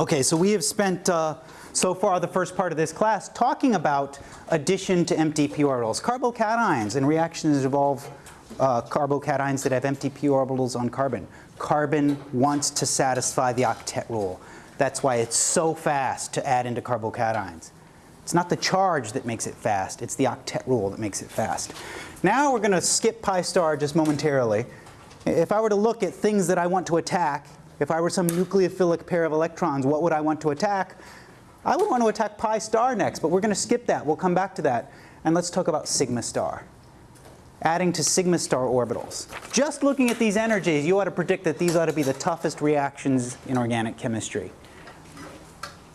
Okay, so we have spent uh, so far the first part of this class talking about addition to empty p orbitals. Carbocations and reactions that involve uh, carbocations that have empty p orbitals on carbon. Carbon wants to satisfy the octet rule. That's why it's so fast to add into carbocations. It's not the charge that makes it fast, it's the octet rule that makes it fast. Now we're going to skip pi star just momentarily. If I were to look at things that I want to attack if I were some nucleophilic pair of electrons, what would I want to attack? I would want to attack pi star next, but we're going to skip that. We'll come back to that. And let's talk about sigma star. Adding to sigma star orbitals. Just looking at these energies, you ought to predict that these ought to be the toughest reactions in organic chemistry.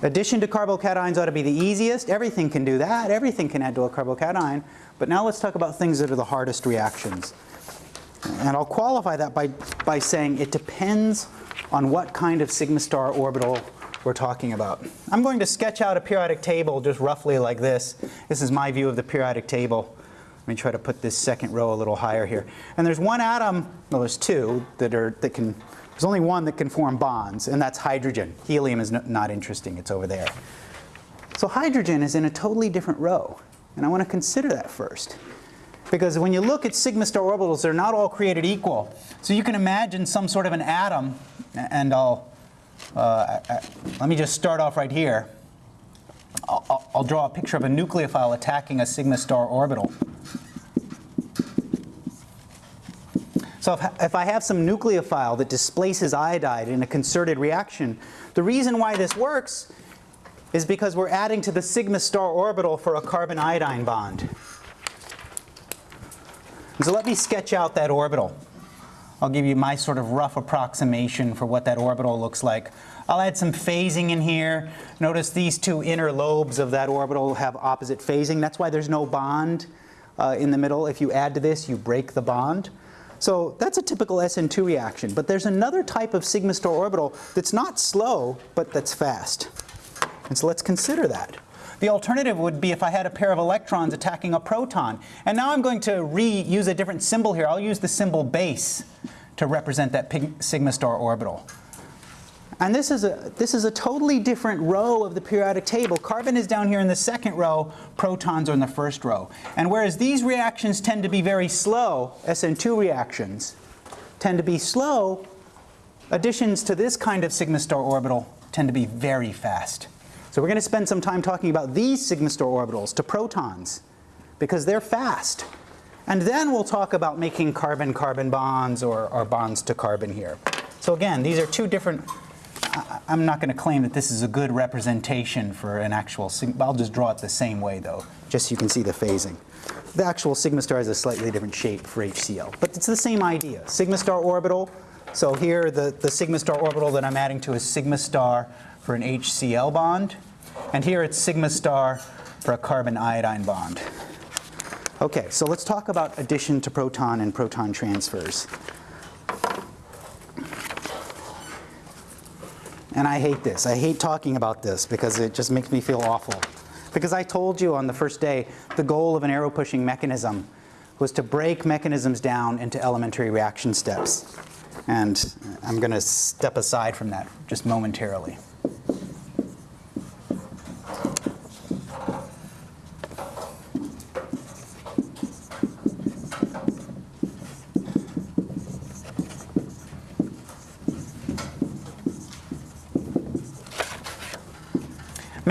Addition to carbocations ought to be the easiest. Everything can do that. Everything can add to a carbocation. But now let's talk about things that are the hardest reactions. And I'll qualify that by, by saying it depends on what kind of sigma star orbital we're talking about. I'm going to sketch out a periodic table just roughly like this. This is my view of the periodic table. Let me try to put this second row a little higher here. And there's one atom, well there's two that are, that can, there's only one that can form bonds and that's hydrogen. Helium is not interesting, it's over there. So hydrogen is in a totally different row and I want to consider that first. Because when you look at sigma star orbitals, they're not all created equal. So you can imagine some sort of an atom, and I'll, uh, let me just start off right here. I'll, I'll draw a picture of a nucleophile attacking a sigma star orbital. So if, if, I have some nucleophile that displaces iodide in a concerted reaction, the reason why this works is because we're adding to the sigma star orbital for a carbon iodine bond. So let me sketch out that orbital. I'll give you my sort of rough approximation for what that orbital looks like. I'll add some phasing in here. Notice these two inner lobes of that orbital have opposite phasing. That's why there's no bond uh, in the middle. If you add to this, you break the bond. So that's a typical SN2 reaction. But there's another type of sigma star orbital that's not slow, but that's fast. And so let's consider that. The alternative would be if I had a pair of electrons attacking a proton. And now I'm going to reuse a different symbol here. I'll use the symbol base to represent that sigma star orbital. And this is, a, this is a totally different row of the periodic table. Carbon is down here in the second row, protons are in the first row. And whereas these reactions tend to be very slow, SN2 reactions tend to be slow, additions to this kind of sigma star orbital tend to be very fast. So we're going to spend some time talking about these sigma star orbitals to protons because they're fast. And then we'll talk about making carbon-carbon bonds or, or, bonds to carbon here. So again, these are two different, I, I'm not going to claim that this is a good representation for an actual, sigma. I'll just draw it the same way though, just so you can see the phasing. The actual sigma star has a slightly different shape for HCl, but it's the same idea. Sigma star orbital, so here the, the sigma star orbital that I'm adding to is sigma star for an HCl bond. And here it's sigma star for a carbon iodine bond. Okay, so let's talk about addition to proton and proton transfers. And I hate this. I hate talking about this because it just makes me feel awful. Because I told you on the first day the goal of an arrow pushing mechanism was to break mechanisms down into elementary reaction steps. And I'm going to step aside from that just momentarily.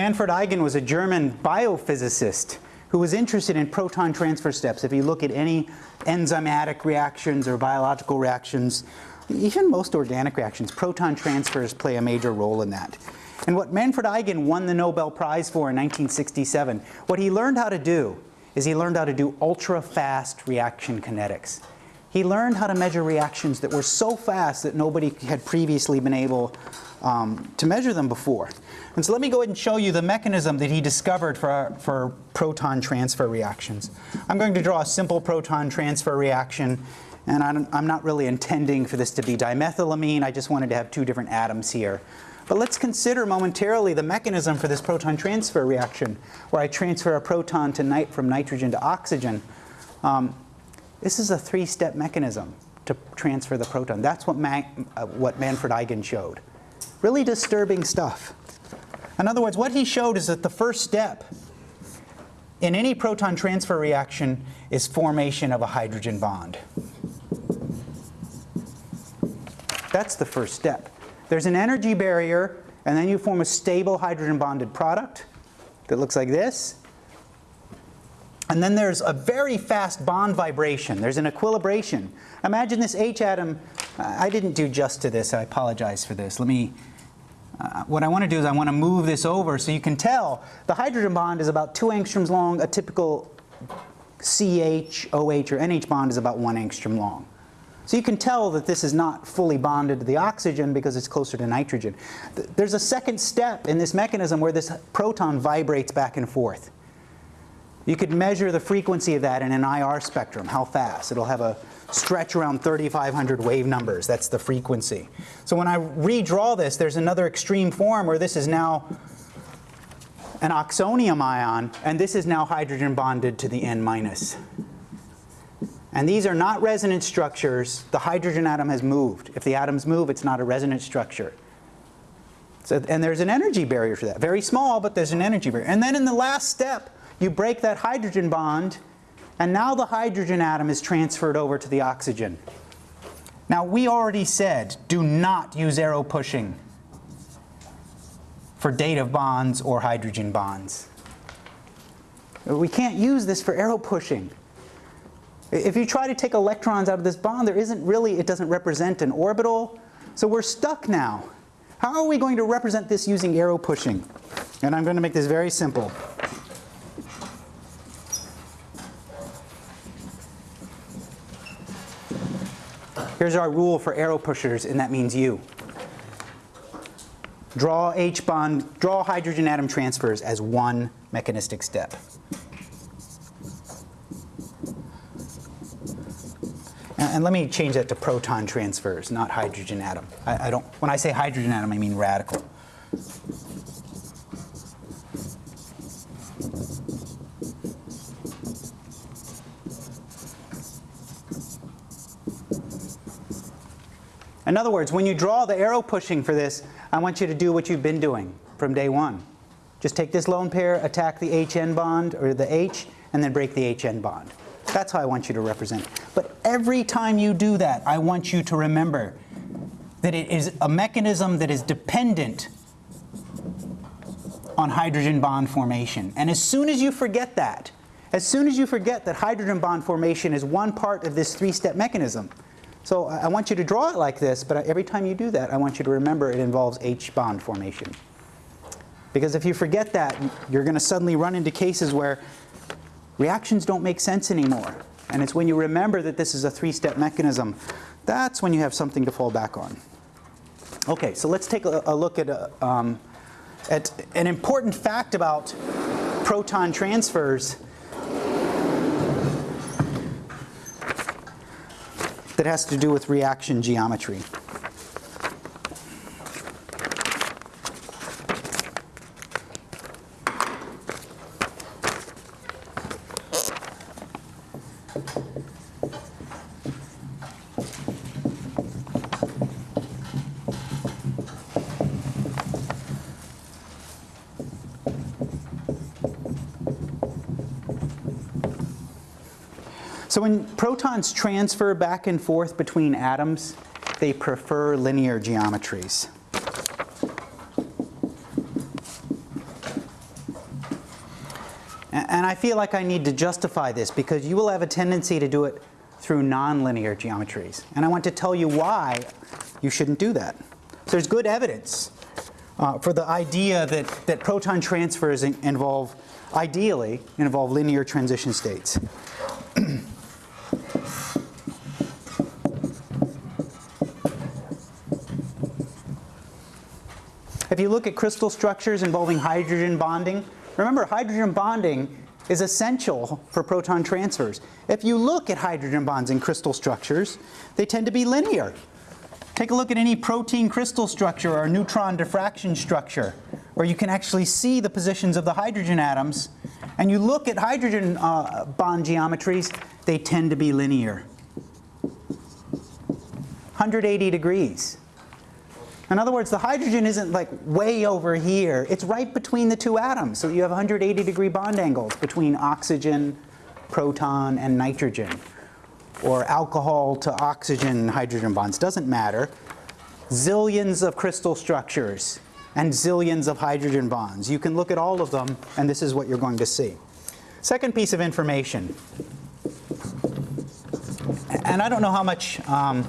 Manfred Eigen was a German biophysicist who was interested in proton transfer steps. If you look at any enzymatic reactions or biological reactions, even most organic reactions, proton transfers play a major role in that. And what Manfred Eigen won the Nobel Prize for in 1967, what he learned how to do is he learned how to do ultra-fast reaction kinetics. He learned how to measure reactions that were so fast that nobody had previously been able um, to measure them before. And so let me go ahead and show you the mechanism that he discovered for, for proton transfer reactions. I'm going to draw a simple proton transfer reaction and I'm, I'm not really intending for this to be dimethylamine, I just wanted to have two different atoms here. But let's consider momentarily the mechanism for this proton transfer reaction where I transfer a proton to nit from nitrogen to oxygen. Um, this is a three-step mechanism to transfer the proton. That's what, uh, what Manfred Eigen showed. Really disturbing stuff. In other words, what he showed is that the first step in any proton transfer reaction is formation of a hydrogen bond. That's the first step. There's an energy barrier, and then you form a stable hydrogen bonded product that looks like this. And then there's a very fast bond vibration. There's an equilibration. Imagine this H atom. I didn't do just to this. I apologize for this. Let me, uh, what I want to do is I want to move this over so you can tell the hydrogen bond is about 2 angstroms long. A typical CH, OH, or NH bond is about 1 angstrom long. So you can tell that this is not fully bonded to the oxygen because it's closer to nitrogen. There's a second step in this mechanism where this proton vibrates back and forth. You could measure the frequency of that in an IR spectrum, how fast. It'll have a stretch around 3,500 wave numbers. That's the frequency. So when I redraw this, there's another extreme form where this is now an oxonium ion, and this is now hydrogen bonded to the N minus. And these are not resonance structures. The hydrogen atom has moved. If the atoms move, it's not a resonance structure. So, and there's an energy barrier for that. Very small, but there's an energy barrier. And then in the last step, you break that hydrogen bond, and now the hydrogen atom is transferred over to the oxygen. Now, we already said, do not use arrow pushing for dative bonds or hydrogen bonds. We can't use this for arrow pushing. If you try to take electrons out of this bond, there isn't really, it doesn't represent an orbital. So we're stuck now. How are we going to represent this using arrow pushing? And I'm going to make this very simple. Here's our rule for arrow pushers, and that means you. Draw H bond, draw hydrogen atom transfers as one mechanistic step. And let me change that to proton transfers, not hydrogen atom. I, I don't, when I say hydrogen atom, I mean radical. In other words, when you draw the arrow pushing for this, I want you to do what you've been doing from day one. Just take this lone pair, attack the HN bond, or the H, and then break the HN bond. That's how I want you to represent it. But every time you do that, I want you to remember that it is a mechanism that is dependent on hydrogen bond formation. And as soon as you forget that, as soon as you forget that hydrogen bond formation is one part of this three-step mechanism, so I want you to draw it like this, but every time you do that, I want you to remember it involves H bond formation. Because if you forget that, you're going to suddenly run into cases where reactions don't make sense anymore. And it's when you remember that this is a three-step mechanism, that's when you have something to fall back on. Okay, so let's take a, a look at, a, uh, um, at an important fact about proton transfers that has to do with reaction geometry. So when protons transfer back and forth between atoms, they prefer linear geometries. And I feel like I need to justify this because you will have a tendency to do it through nonlinear geometries. And I want to tell you why you shouldn't do that. There's good evidence uh, for the idea that, that proton transfers involve, ideally, involve linear transition states. If you look at crystal structures involving hydrogen bonding, remember hydrogen bonding is essential for proton transfers. If you look at hydrogen bonds in crystal structures, they tend to be linear. Take a look at any protein crystal structure or neutron diffraction structure, where you can actually see the positions of the hydrogen atoms, and you look at hydrogen uh, bond geometries, they tend to be linear. 180 degrees. In other words, the hydrogen isn't like way over here. It's right between the two atoms. So you have 180 degree bond angles between oxygen, proton, and nitrogen. Or alcohol to oxygen hydrogen bonds. Doesn't matter. Zillions of crystal structures and zillions of hydrogen bonds. You can look at all of them, and this is what you're going to see. Second piece of information. And I don't know how much um,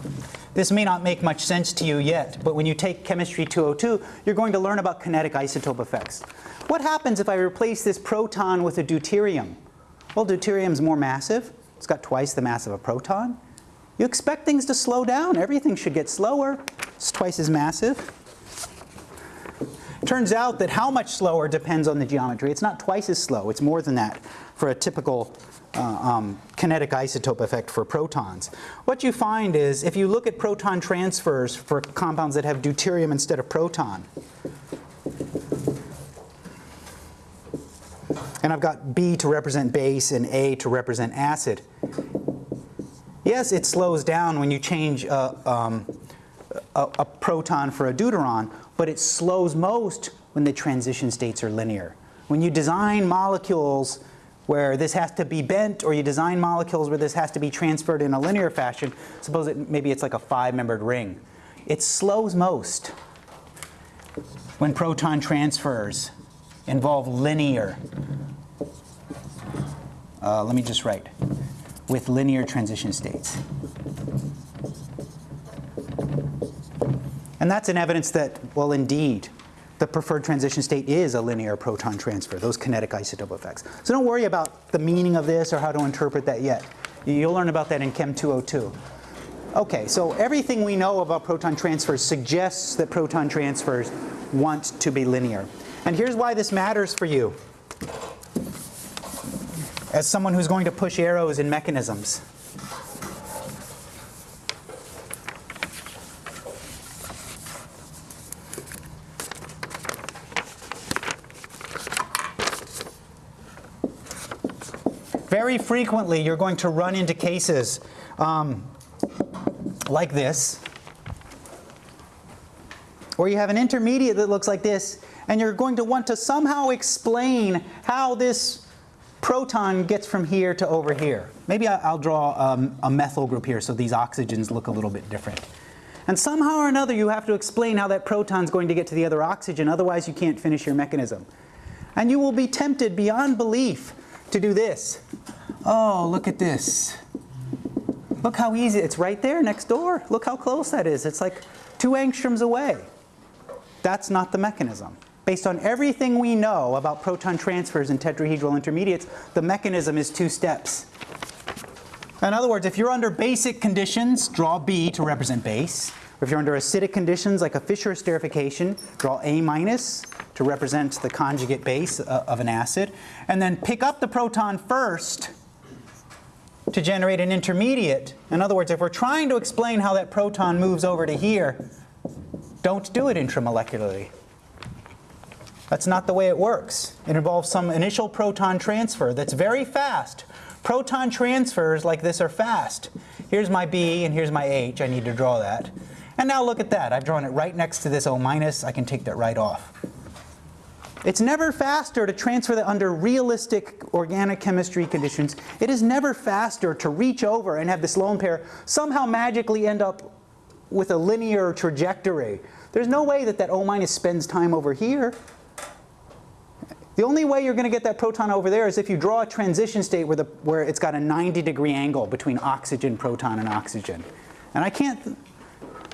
this may not make much sense to you yet, but when you take Chemistry 202, you're going to learn about kinetic isotope effects. What happens if I replace this proton with a deuterium? Well, deuterium's more massive. It's got twice the mass of a proton. You expect things to slow down. Everything should get slower. It's twice as massive. Turns out that how much slower depends on the geometry. It's not twice as slow. It's more than that for a typical uh, um, kinetic isotope effect for protons. What you find is if you look at proton transfers for compounds that have deuterium instead of proton, and I've got B to represent base and A to represent acid. Yes, it slows down when you change a, um, a, a proton for a deuteron, but it slows most when the transition states are linear. When you design molecules where this has to be bent or you design molecules where this has to be transferred in a linear fashion, suppose it, maybe it's like a five-membered ring. It slows most when proton transfers involve linear, uh, let me just write, with linear transition states. And that's an evidence that, well, indeed, the preferred transition state is a linear proton transfer, those kinetic isotope effects. So don't worry about the meaning of this or how to interpret that yet. You'll learn about that in Chem 202. Okay, so everything we know about proton transfers suggests that proton transfers want to be linear. And here's why this matters for you as someone who's going to push arrows in mechanisms. Very frequently, you're going to run into cases um, like this, where you have an intermediate that looks like this, and you're going to want to somehow explain how this proton gets from here to over here. Maybe I'll draw um, a methyl group here so these oxygens look a little bit different. And somehow or another you have to explain how that proton's going to get to the other oxygen, otherwise you can't finish your mechanism. And you will be tempted beyond belief to do this. Oh, look at this. Look how easy, it's right there next door. Look how close that is. It's like two angstroms away. That's not the mechanism. Based on everything we know about proton transfers and tetrahedral intermediates, the mechanism is two steps. In other words, if you're under basic conditions, draw B to represent base. If you're under acidic conditions like a Fischer esterification, draw A minus to represent the conjugate base uh, of an acid. And then pick up the proton first to generate an intermediate. In other words, if we're trying to explain how that proton moves over to here, don't do it intramolecularly. That's not the way it works. It involves some initial proton transfer that's very fast. Proton transfers like this are fast. Here's my B and here's my H. I need to draw that. And now look at that. I've drawn it right next to this O minus. I can take that right off. It's never faster to transfer that under realistic organic chemistry conditions. It is never faster to reach over and have this lone pair somehow magically end up with a linear trajectory. There's no way that that O minus spends time over here. The only way you're going to get that proton over there is if you draw a transition state where, the, where it's got a 90 degree angle between oxygen, proton, and oxygen. And I can't,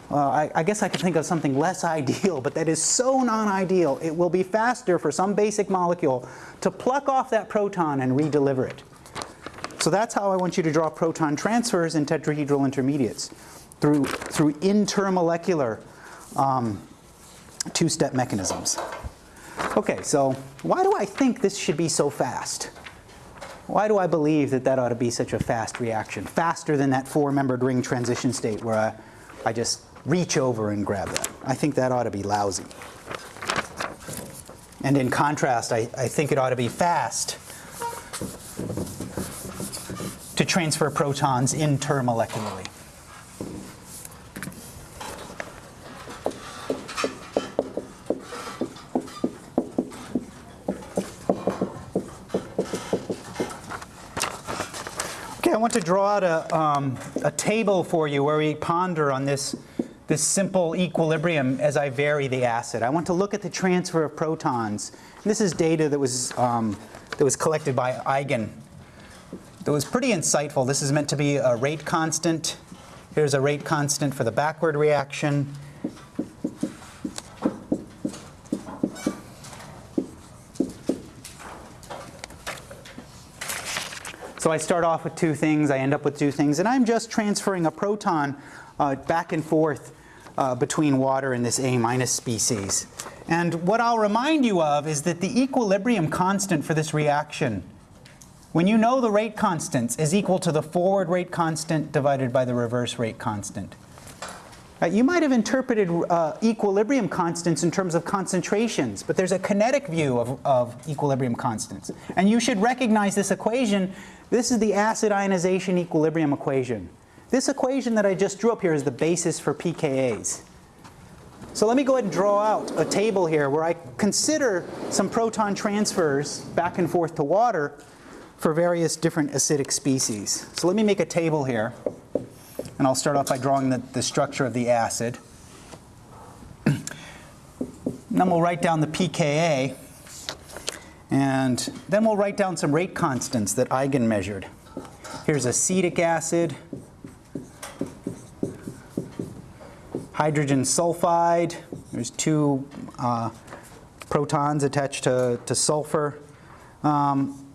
well, I, I, guess I could think of something less ideal, but that is so non-ideal. It will be faster for some basic molecule to pluck off that proton and redeliver it. So that's how I want you to draw proton transfers in tetrahedral intermediates through, through intermolecular um, two-step mechanisms. Okay, so why do I think this should be so fast? Why do I believe that that ought to be such a fast reaction? Faster than that four-membered ring transition state where I, I just reach over and grab that. I think that ought to be lousy. And in contrast, I, I think it ought to be fast to transfer protons intermolecularly. Okay, I want to draw out a, um, a table for you where we ponder on this this simple equilibrium as I vary the acid. I want to look at the transfer of protons. This is data that was, um, that was collected by Eigen. That was pretty insightful. This is meant to be a rate constant. Here's a rate constant for the backward reaction. So I start off with two things, I end up with two things, and I'm just transferring a proton uh, back and forth uh, between water and this A minus species. And what I'll remind you of is that the equilibrium constant for this reaction, when you know the rate constants, is equal to the forward rate constant divided by the reverse rate constant. Uh, you might have interpreted uh, equilibrium constants in terms of concentrations, but there's a kinetic view of, of equilibrium constants. And you should recognize this equation this is the acid ionization equilibrium equation. This equation that I just drew up here is the basis for pKa's. So let me go ahead and draw out a table here where I consider some proton transfers back and forth to water for various different acidic species. So let me make a table here. And I'll start off by drawing the, the structure of the acid. then we'll write down the pKa. And then we'll write down some rate constants that Eigen measured. Here's acetic acid, hydrogen sulfide. There's two uh, protons attached to, to sulfur. Um,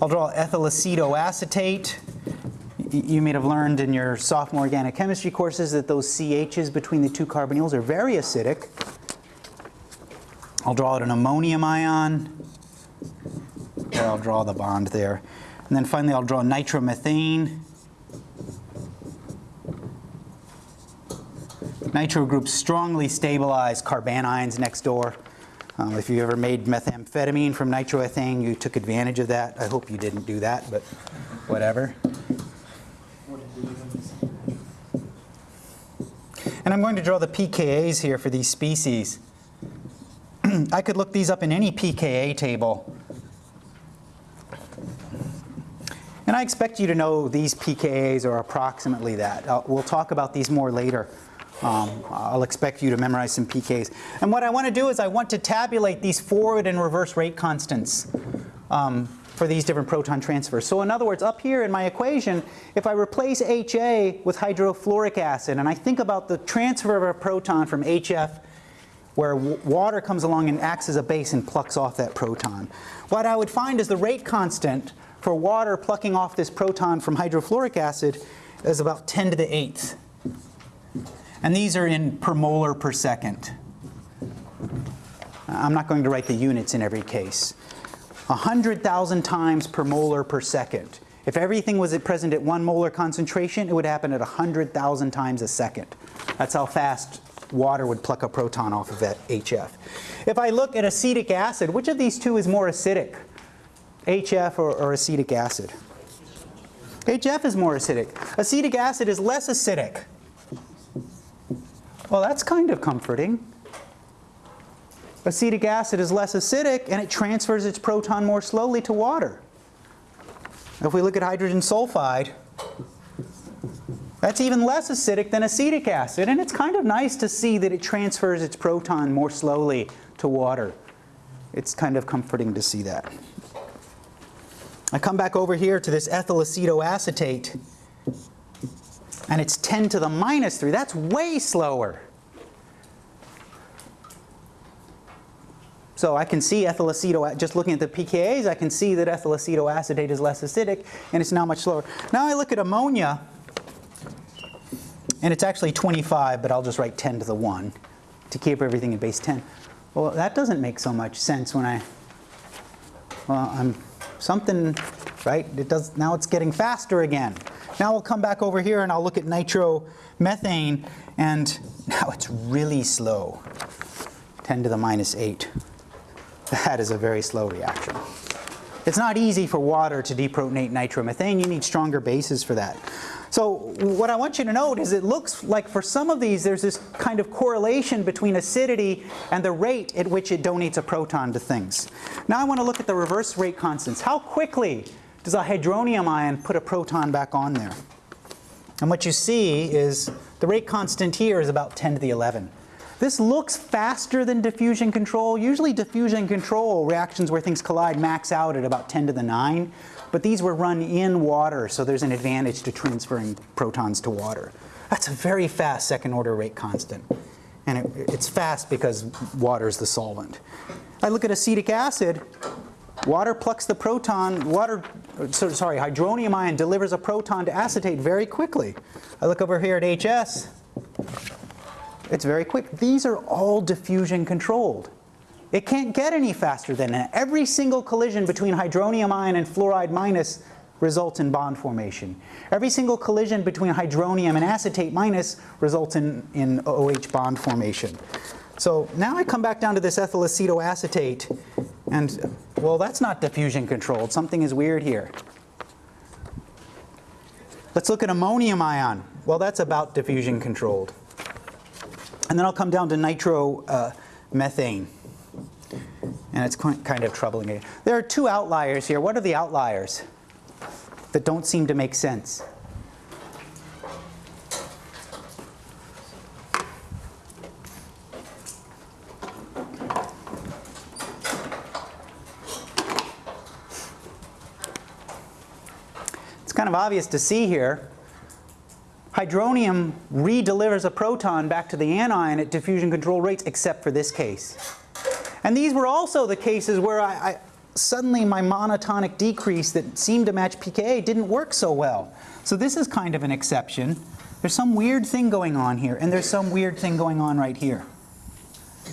I'll draw ethyl acetoacetate. You may have learned in your sophomore organic chemistry courses that those CHs between the two carbonyls are very acidic. I'll draw out an ammonium ion. I'll draw the bond there. And then finally, I'll draw nitromethane. Nitro groups strongly stabilize carbanions next door. Um, if you ever made methamphetamine from nitroethane, you took advantage of that. I hope you didn't do that, but whatever. And I'm going to draw the pKa's here for these species. I could look these up in any pKa table. And I expect you to know these pKa's are approximately that. Uh, we'll talk about these more later. Um, I'll expect you to memorize some PKs. And what I want to do is I want to tabulate these forward and reverse rate constants um, for these different proton transfers. So in other words, up here in my equation, if I replace HA with hydrofluoric acid and I think about the transfer of a proton from HF where water comes along and acts as a base and plucks off that proton. What I would find is the rate constant for water plucking off this proton from hydrofluoric acid is about 10 to the 8th. And these are in per molar per second. I'm not going to write the units in every case. 100,000 times per molar per second. If everything was at present at one molar concentration, it would happen at 100,000 times a second. That's how fast water would pluck a proton off of that HF. If I look at acetic acid, which of these two is more acidic? HF or, or acetic acid? HF is more acidic. Acetic acid is less acidic. Well, that's kind of comforting. Acetic acid is less acidic and it transfers its proton more slowly to water. If we look at hydrogen sulfide, that's even less acidic than acetic acid, and it's kind of nice to see that it transfers its proton more slowly to water. It's kind of comforting to see that. I come back over here to this ethyl acetoacetate, and it's 10 to the minus 3. That's way slower. So I can see ethyl aceto, just looking at the pKa's, I can see that ethyl acetoacetate is less acidic, and it's now much slower. Now I look at ammonia, and it's actually 25, but I'll just write 10 to the 1 to keep everything in base 10. Well, that doesn't make so much sense when I, well, I'm something, right? It does, now it's getting faster again. Now we'll come back over here and I'll look at nitromethane and now it's really slow. 10 to the minus 8. That is a very slow reaction. It's not easy for water to deprotonate nitromethane. You need stronger bases for that. So what I want you to note is it looks like for some of these there's this kind of correlation between acidity and the rate at which it donates a proton to things. Now I want to look at the reverse rate constants. How quickly does a hydronium ion put a proton back on there. And what you see is the rate constant here is about 10 to the 11. This looks faster than diffusion control. Usually diffusion control reactions where things collide max out at about 10 to the 9. But these were run in water, so there's an advantage to transferring protons to water. That's a very fast second order rate constant. And it, it's fast because water is the solvent. I look at acetic acid, water plucks the proton, water, uh, sorry, hydronium ion delivers a proton to acetate very quickly. I look over here at HS, it's very quick. These are all diffusion controlled. It can't get any faster than that. Every single collision between hydronium ion and fluoride minus results in bond formation. Every single collision between hydronium and acetate minus results in, in OH bond formation. So now I come back down to this ethyl acetoacetate and well that's not diffusion controlled. Something is weird here. Let's look at ammonium ion. Well that's about diffusion controlled. And then I'll come down to nitromethane. Uh, and it's kind of troubling. There are two outliers here. What are the outliers that don't seem to make sense? Of obvious to see here Hydronium redelivers a proton back to the anion at diffusion control rates except for this case. And these were also the cases where I, I, suddenly my monotonic decrease that seemed to match pKa didn't work so well. So this is kind of an exception. There's some weird thing going on here and there's some weird thing going on right here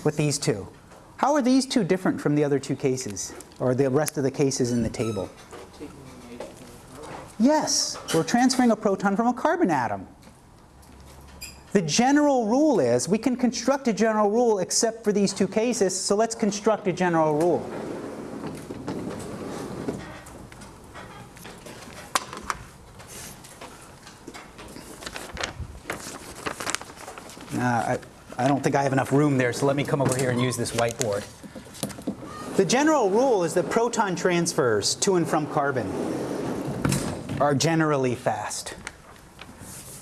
with these two. How are these two different from the other two cases or the rest of the cases in the table? Yes, we're transferring a proton from a carbon atom. The general rule is, we can construct a general rule except for these two cases, so let's construct a general rule. Uh, I, I don't think I have enough room there, so let me come over here and use this whiteboard. The general rule is that proton transfers to and from carbon are generally fast.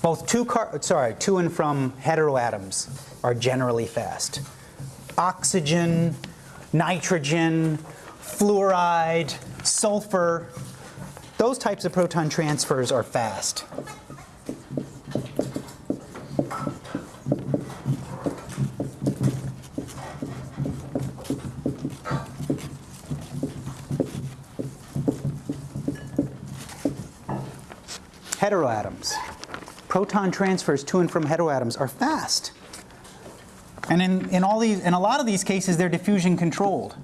Both to, sorry, to and from heteroatoms are generally fast. Oxygen, nitrogen, fluoride, sulfur, those types of proton transfers are fast. Heteroatoms. Proton transfers to and from heteroatoms are fast. And in, in, all these, in a lot of these cases, they're diffusion controlled.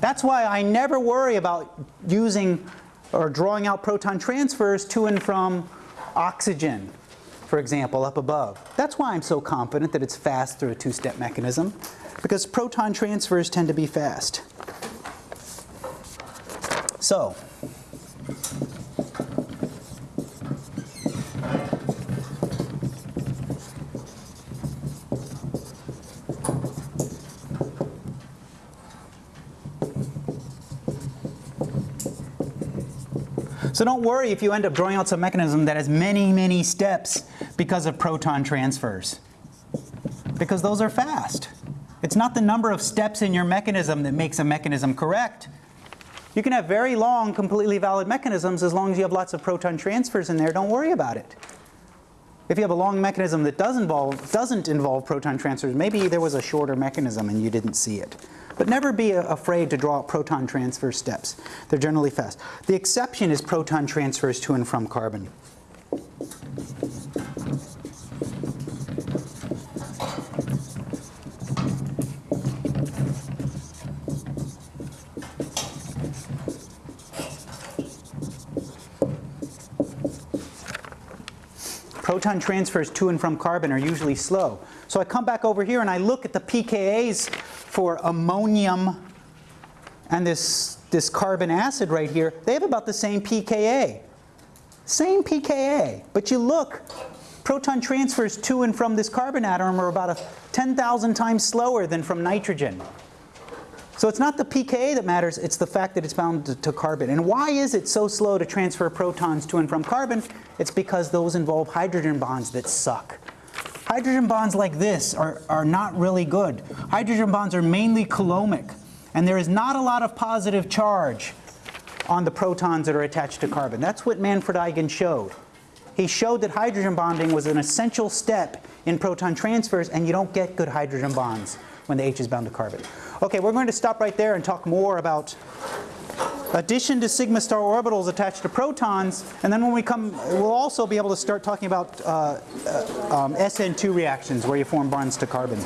That's why I never worry about using or drawing out proton transfers to and from oxygen, for example, up above. That's why I'm so confident that it's fast through a two-step mechanism, because proton transfers tend to be fast. So, So don't worry if you end up drawing out some mechanism that has many, many steps because of proton transfers. Because those are fast. It's not the number of steps in your mechanism that makes a mechanism correct. You can have very long, completely valid mechanisms as long as you have lots of proton transfers in there. Don't worry about it. If you have a long mechanism that does involve, doesn't involve proton transfers, maybe there was a shorter mechanism and you didn't see it. But never be afraid to draw proton transfer steps. They're generally fast. The exception is proton transfers to and from carbon. Proton transfers to and from carbon are usually slow. So I come back over here and I look at the pKa's for ammonium and this, this carbon acid right here, they have about the same pKa. Same pKa, but you look, proton transfers to and from this carbon atom are about 10,000 times slower than from nitrogen. So it's not the pKa that matters, it's the fact that it's bound to, to carbon. And why is it so slow to transfer protons to and from carbon? It's because those involve hydrogen bonds that suck. Hydrogen bonds like this are, are not really good. Hydrogen bonds are mainly coulombic, and there is not a lot of positive charge on the protons that are attached to carbon. That's what Manfred Eigen showed. He showed that hydrogen bonding was an essential step in proton transfers, and you don't get good hydrogen bonds when the H is bound to carbon. Okay, we're going to stop right there and talk more about addition to sigma star orbitals attached to protons, and then when we come, we'll also be able to start talking about uh, uh, um, SN2 reactions where you form bonds to carbon.